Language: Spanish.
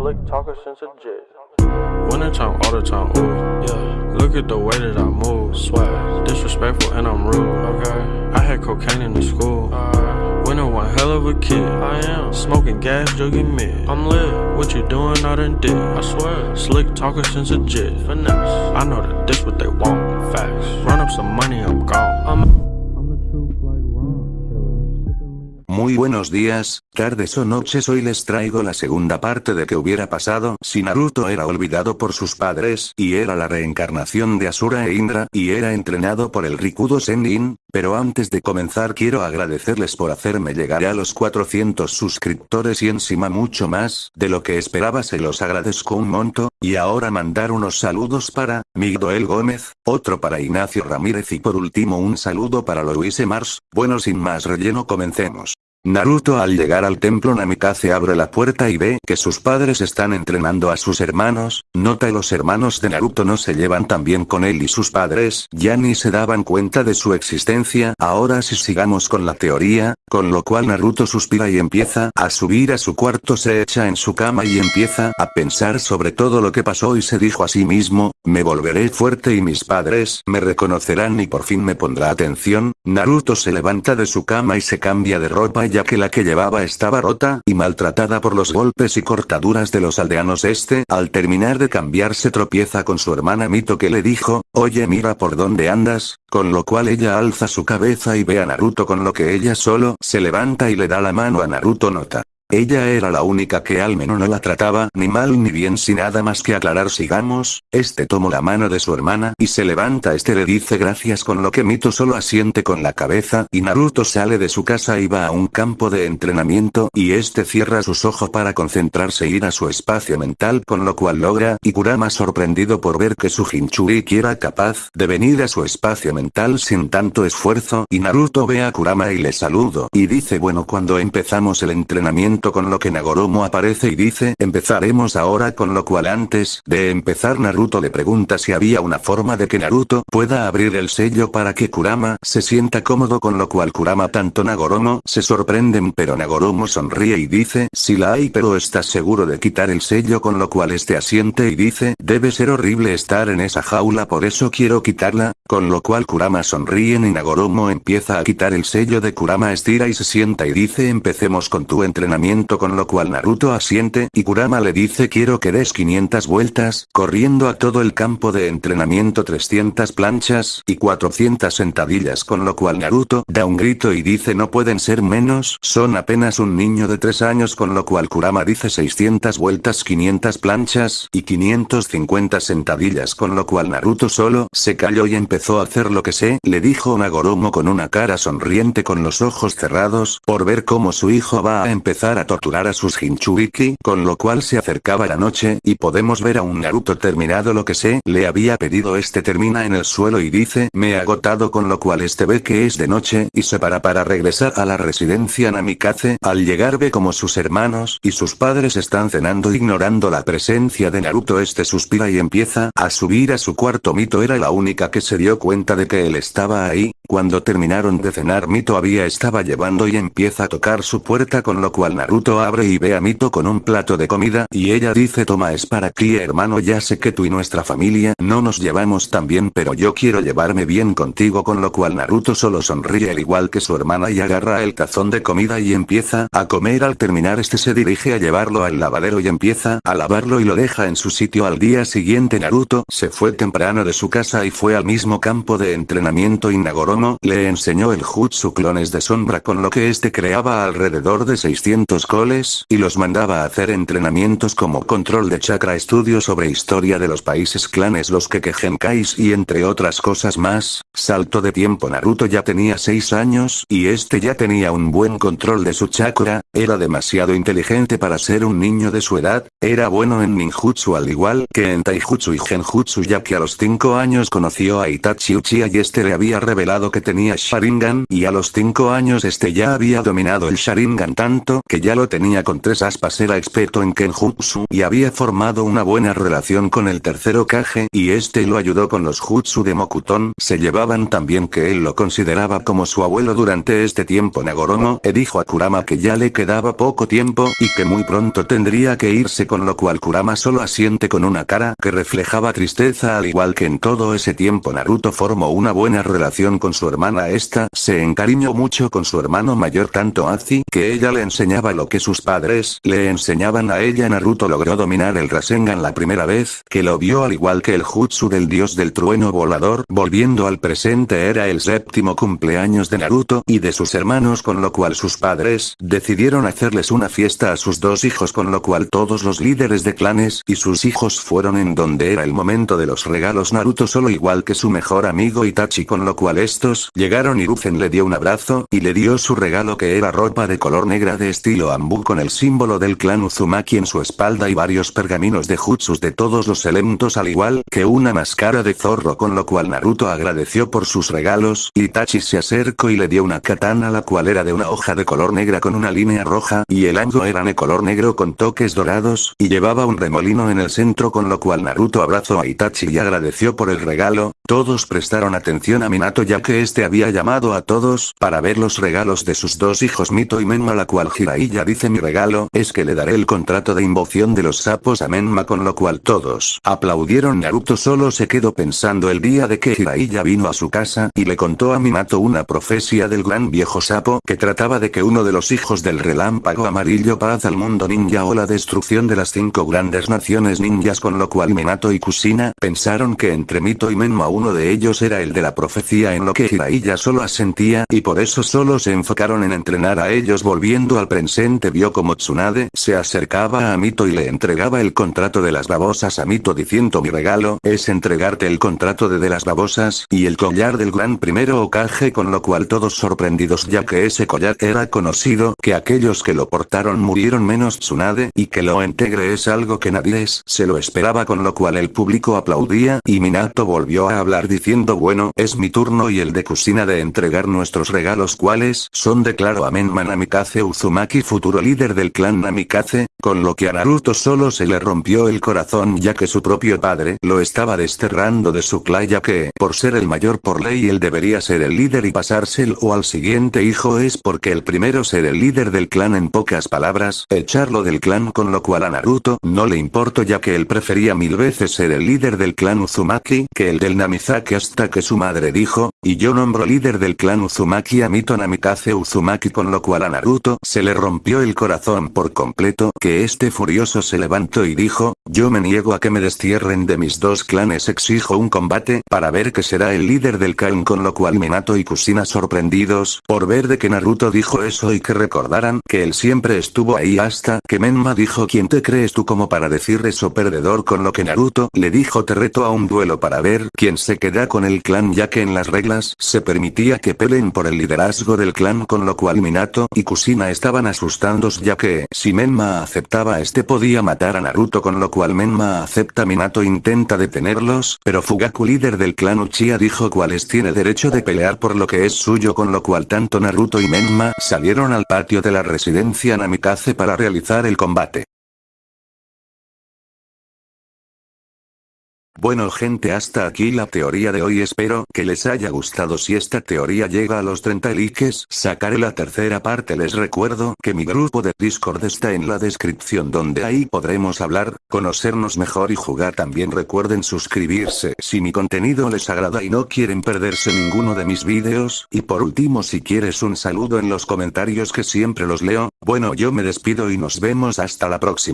Slick talker since a jet. Winter time, all the time, ooh, yeah. Look at the way that I move, swag. Disrespectful and I'm rude, okay. I had cocaine in the school. Uh, Winter one hell of a kid. I am smoking gas, jugging mid. I'm lit. What you doing? I done did. I swear. Slick talker since a jet. Finesse. I know that this what they want. Facts. Run up some money, I'm gone. I'm, I'm the truth like Ron. Killer. Sipping lean. Muy buenos días, tardes o noches hoy les traigo la segunda parte de que hubiera pasado si Naruto era olvidado por sus padres y era la reencarnación de Asura e Indra y era entrenado por el Rikudo Sennin, pero antes de comenzar quiero agradecerles por hacerme llegar a los 400 suscriptores y encima mucho más de lo que esperaba. Se los agradezco un monto, y ahora mandar unos saludos para, Miguel Gómez, otro para Ignacio Ramírez y por último un saludo para Luis Mars, bueno sin más relleno comencemos. Naruto al llegar al templo Namikaze abre la puerta y ve que sus padres están entrenando a sus hermanos, nota los hermanos de Naruto no se llevan tan bien con él y sus padres ya ni se daban cuenta de su existencia, ahora si sigamos con la teoría, con lo cual Naruto suspira y empieza a subir a su cuarto se echa en su cama y empieza a pensar sobre todo lo que pasó y se dijo a sí mismo, me volveré fuerte y mis padres me reconocerán y por fin me pondrá atención, Naruto se levanta de su cama y se cambia de ropa ya que la que llevaba estaba rota y maltratada por los golpes y cortaduras de los aldeanos este, al terminar de cambiarse tropieza con su hermana Mito que le dijo, oye mira por dónde andas, con lo cual ella alza su cabeza y ve a Naruto con lo que ella solo se levanta y le da la mano a Naruto nota. Ella era la única que al menos no la trataba ni mal ni bien sin nada más que aclarar sigamos, este tomó la mano de su hermana y se levanta este le dice gracias con lo que Mito solo asiente con la cabeza y Naruto sale de su casa y va a un campo de entrenamiento y este cierra sus ojos para concentrarse e ir a su espacio mental con lo cual logra y Kurama sorprendido por ver que su Jinchuriki era capaz de venir a su espacio mental sin tanto esfuerzo y Naruto ve a Kurama y le saludo y dice bueno cuando empezamos el entrenamiento con lo que Nagoromo aparece y dice empezaremos ahora con lo cual antes de empezar Naruto le pregunta si había una forma de que Naruto pueda abrir el sello para que Kurama se sienta cómodo con lo cual Kurama tanto Nagoromo se sorprenden pero Nagoromo sonríe y dice si la hay pero estás seguro de quitar el sello con lo cual este asiente y dice debe ser horrible estar en esa jaula por eso quiero quitarla, con lo cual Kurama sonríe y Nagoromo empieza a quitar el sello de Kurama estira y se sienta y dice empecemos con tu entrenamiento con lo cual Naruto asiente y Kurama le dice quiero que des 500 vueltas, corriendo a todo el campo de entrenamiento 300 planchas y 400 sentadillas con lo cual Naruto da un grito y dice no pueden ser menos, son apenas un niño de 3 años con lo cual Kurama dice 600 vueltas 500 planchas y 550 sentadillas con lo cual Naruto solo se calló y empezó a hacer lo que sé, le dijo Nagoromo con una cara sonriente con los ojos cerrados, por ver cómo su hijo va a empezar a torturar a sus Jinchuriki, con lo cual se acercaba la noche y podemos ver a un Naruto terminado. Lo que sé, le había pedido este termina en el suelo y dice me he agotado con lo cual este ve que es de noche y se para para regresar a la residencia Namikaze, al llegar ve como sus hermanos y sus padres están cenando ignorando la presencia de Naruto. Este suspira y empieza a subir a su cuarto. Mito era la única que se dio cuenta de que él estaba ahí, cuando terminaron de cenar Mito había estaba llevando y empieza a tocar su puerta con lo cual Naruto abre y ve a Mito con un plato de comida y ella dice toma es para ti hermano ya sé que tú y nuestra familia no nos llevamos tan bien pero yo quiero llevarme bien contigo con lo cual Naruto solo sonríe al igual que su hermana y agarra el tazón de comida y empieza a comer. Al terminar este se dirige a llevarlo al lavadero y empieza a lavarlo y lo deja en su sitio. Al día siguiente Naruto se fue temprano de su casa y fue al mismo campo de entrenamiento. Y Nagoromo le enseñó el jutsu clones de sombra con lo que este creaba alrededor de 600 coles y los mandaba a hacer entrenamientos como control de chakra estudio sobre historia de los países clanes los Kekegenkais y entre otras cosas más, salto de tiempo Naruto ya tenía 6 años y este ya tenía un buen control de su chakra, era demasiado inteligente para ser un niño de su edad, era bueno en ninjutsu al igual que en taijutsu y genjutsu ya que a los 5 años conoció a Itachi Uchiha y este le había revelado que tenía Sharingan y a los 5 años este ya había dominado el Sharingan tanto que ya lo tenía con tres aspas era experto en Kenjutsu y había formado una buena relación con el tercero Kage y este lo ayudó con los Jutsu de Mokuton se llevaban tan bien que él lo consideraba como su abuelo durante este tiempo Nagoromo e dijo a Kurama que ya le quedaba poco tiempo y que muy pronto tendría que irse con lo cual Kurama solo asiente con una cara que reflejaba tristeza al igual que en todo ese tiempo Naruto formó una buena relación con su hermana. Esta, se encariñó mucho con su hermano mayor tanto Azi que ella le enseñaba lo que sus padres le enseñaban a ella. Naruto logró dominar el Rasengan la primera vez que lo vio al igual que el Jutsu del dios del trueno volador. Volviendo al presente era el séptimo cumpleaños de Naruto y de sus hermanos con lo cual sus padres decidieron hacerles una fiesta a sus dos hijos con lo cual todos los líderes de clanes y sus hijos fueron en donde era el momento de los regalos. Naruto solo igual que su mejor amigo Itachi con lo cual estos llegaron y Rufen le dio un abrazo y le dio su regalo que era ropa de color negra de estilo Ambu con el símbolo del clan Uzumaki en su espalda y varios pergaminos de jutsus de todos los elementos al igual que una máscara de zorro con lo cual Naruto agradeció por sus regalos, Itachi se acercó y le dio una katana la cual era de una hoja de color negra con una línea roja y el ango era de color negro con toques dorados y llevaba un remolino en el centro con lo cual Naruto abrazó a Itachi y agradeció por el regalo, todos prestaron atención a Minato ya que este había llamado a todos para ver los regalos de sus dos hijos Mito y Menma la cual Jiraiya dice mi regalo es que le daré el contrato de invocación de los sapos a Menma con lo cual todos aplaudieron. Naruto solo se quedó pensando el día de que Jiraiya vino a su casa y le contó a Minato una profecía del gran viejo sapo que trataba de que uno de los hijos del relámpago amarillo paz al mundo ninja o la destrucción de las cinco grandes naciones ninjas con lo cual Minato y Kusina pensaron que entre Mito y Menma uno de ellos era el de la profecía en lo que Jiraiya solo asentía y por eso solo se enfocaron en entrenar a ellos. Volviendo al presente vio como Tsunade se acercaba a Mito y le entregaba el contrato de las babosas. A Mito diciendo mi regalo es entregarte el contrato de de las babosas y el collar del gran primero Okage con lo cual todos sorprendidos ya que ese collar era conocido que aquellos que lo portaron murieron menos Tsunade y que lo integre es algo que nadie es, se lo esperaba con lo cual el público aplaudía y Minato volvió a hablar diciendo bueno es mi turno y el de Kusina de entregar nuestros regalos cuales son declaró a Menma Namikaze Uzumaki futuro líder del clan Namikaze, con lo que a Naruto solo se le rompió el corazón ya que su propio padre lo estaba desterrando de su clan ya que por ser el mayor por ley él debería ser el líder y pasárselo al siguiente hijo es porque el primero ser el líder del clan en pocas palabras echarlo del clan con lo cual a Naruto no le importó ya que él prefería mil veces ser el líder del clan Uzumaki que el del Namizaki hasta que su madre dijo, y yo nombro líder del clan Uzumaki a Mito Namikaze Uzumaki con lo cual a Naruto se le rompió el corazón por completo que este furioso se levantó y dijo, yo me niego a que me destierren de mis dos clanes exijo un combate para ver que será el líder del clan con lo cual Minato y Kusina sorprendidos por ver de que Naruto dijo eso y que recordaran que él siempre estuvo ahí hasta que Menma dijo ¿quién te crees tú como para decir eso perdedor con lo que Naruto le dijo te reto a un duelo para ver quién se queda con el clan ya que en las reglas se permitía que peleen por el liderazgo del clan con lo cual Minato y Kusina estaban asustados ya que si Menma este podía matar a Naruto con lo cual Menma acepta Minato intenta detenerlos pero Fugaku líder del clan Uchiha dijo cuáles tiene derecho de pelear por lo que es suyo con lo cual tanto Naruto y Menma salieron al patio de la residencia Namikaze para realizar el combate. Bueno gente hasta aquí la teoría de hoy. Espero que les haya gustado. Si esta teoría llega a los 30 likes sacaré la tercera parte. Les recuerdo que mi grupo de discord está en la descripción donde ahí podremos hablar, conocernos mejor y jugar. También recuerden suscribirse. Si mi contenido les agrada y no quieren perderse ninguno de mis vídeos y por último si quieres un saludo en los comentarios que siempre los leo, bueno yo me despido y nos vemos. Hasta la próxima.